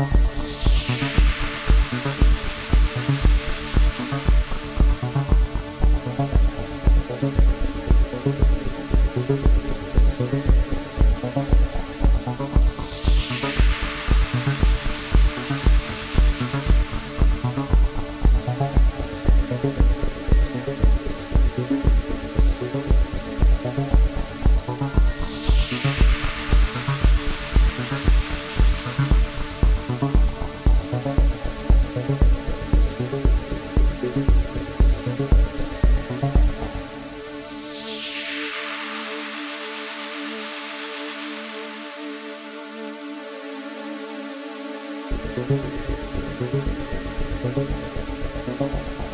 Bye. Thank you.